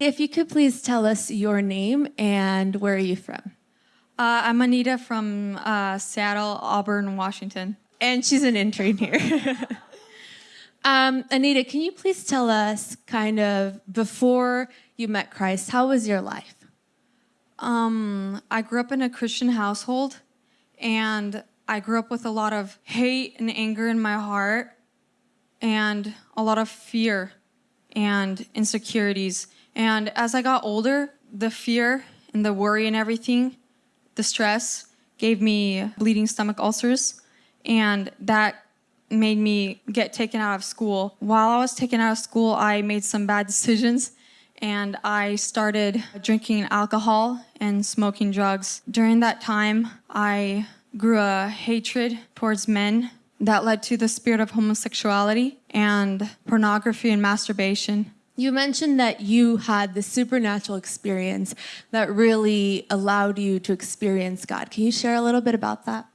If you could please tell us your name and where are you from? Uh, I'm Anita from uh, Seattle, Auburn, Washington. And she's an intern here. um, Anita, can you please tell us kind of before you met Christ, how was your life? Um, I grew up in a Christian household and I grew up with a lot of hate and anger in my heart and a lot of fear and insecurities. And as I got older, the fear and the worry and everything, the stress gave me bleeding stomach ulcers and that made me get taken out of school. While I was taken out of school, I made some bad decisions and I started drinking alcohol and smoking drugs. During that time, I grew a hatred towards men that led to the spirit of homosexuality and pornography and masturbation. You mentioned that you had the supernatural experience that really allowed you to experience God. Can you share a little bit about that?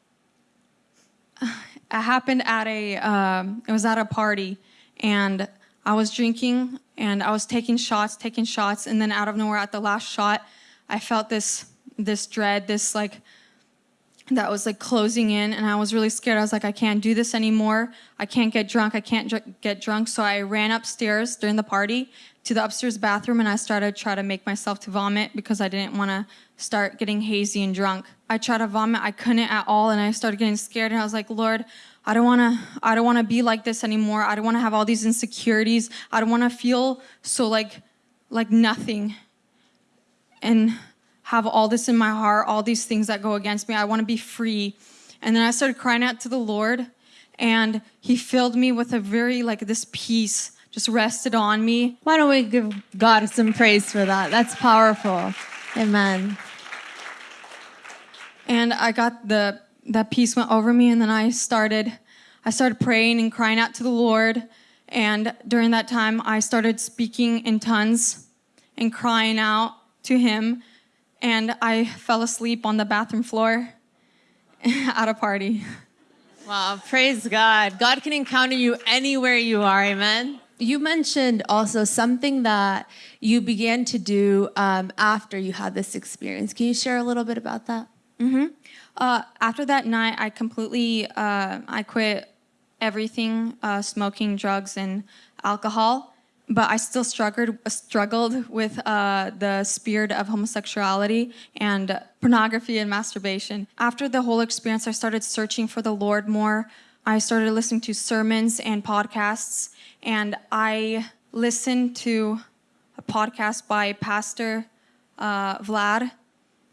It happened at a, um, it was at a party and I was drinking and I was taking shots, taking shots, and then out of nowhere at the last shot, I felt this, this dread, this like, that was like closing in and I was really scared. I was like, I can't do this anymore. I can't get drunk. I can't dr get drunk. So I ran upstairs during the party to the upstairs bathroom and I started try to make myself to vomit because I didn't want to start getting hazy and drunk. I tried to vomit. I couldn't at all and I started getting scared and I was like, Lord, I don't want to I don't want to be like this anymore. I don't want to have all these insecurities. I don't want to feel so like like nothing. And have all this in my heart, all these things that go against me. I want to be free. And then I started crying out to the Lord and he filled me with a very like this peace just rested on me. Why don't we give God some praise for that? That's powerful. Amen. And I got the that peace went over me and then I started I started praying and crying out to the Lord and during that time I started speaking in tongues and crying out to him and I fell asleep on the bathroom floor at a party. Wow, praise God. God can encounter you anywhere you are, amen? You mentioned also something that you began to do um, after you had this experience. Can you share a little bit about that? Mm-hmm. Uh, after that night, I completely, uh, I quit everything, uh, smoking, drugs, and alcohol but I still struggled struggled with uh, the spirit of homosexuality and pornography and masturbation. After the whole experience, I started searching for the Lord more. I started listening to sermons and podcasts, and I listened to a podcast by Pastor uh, Vlad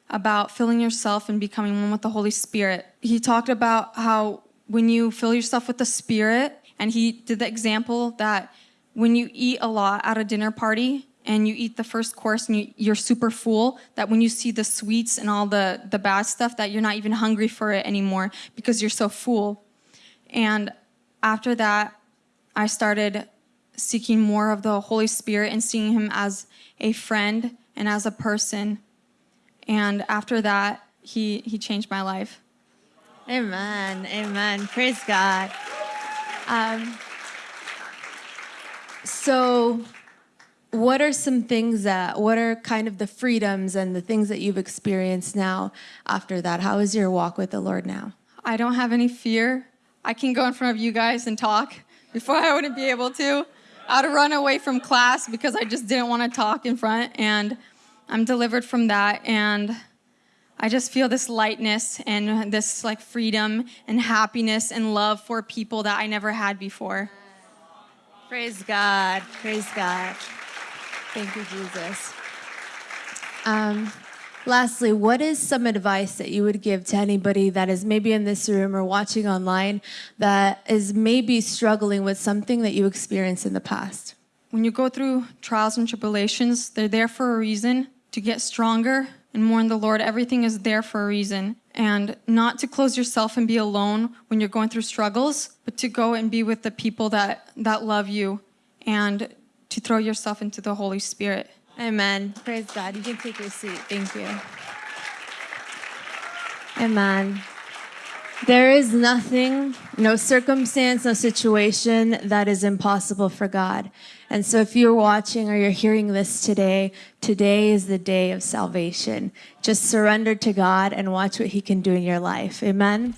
about filling yourself and becoming one with the Holy Spirit. He talked about how when you fill yourself with the Spirit, and he did the example that when you eat a lot at a dinner party and you eat the first course and you, are super full, that when you see the sweets and all the, the bad stuff, that you're not even hungry for it anymore because you're so full. And after that, I started seeking more of the Holy Spirit and seeing him as a friend and as a person. And after that, he, he changed my life. Amen. Amen. Praise God. Um, so what are some things that, what are kind of the freedoms and the things that you've experienced now after that? How is your walk with the Lord now? I don't have any fear. I can go in front of you guys and talk. Before I wouldn't be able to. I'd run away from class because I just didn't want to talk in front and I'm delivered from that and I just feel this lightness and this like freedom and happiness and love for people that I never had before. Praise God. Praise God. Thank you, Jesus. Um, lastly, what is some advice that you would give to anybody that is maybe in this room or watching online that is maybe struggling with something that you experienced in the past? When you go through trials and tribulations, they're there for a reason to get stronger and mourn the Lord. Everything is there for a reason and not to close yourself and be alone when you're going through struggles, but to go and be with the people that, that love you and to throw yourself into the Holy Spirit. Amen. Praise God. You can take your seat. Thank you. Amen. There is nothing, no circumstance, no situation that is impossible for God. And so if you're watching or you're hearing this today, today is the day of salvation. Just surrender to God and watch what He can do in your life. Amen.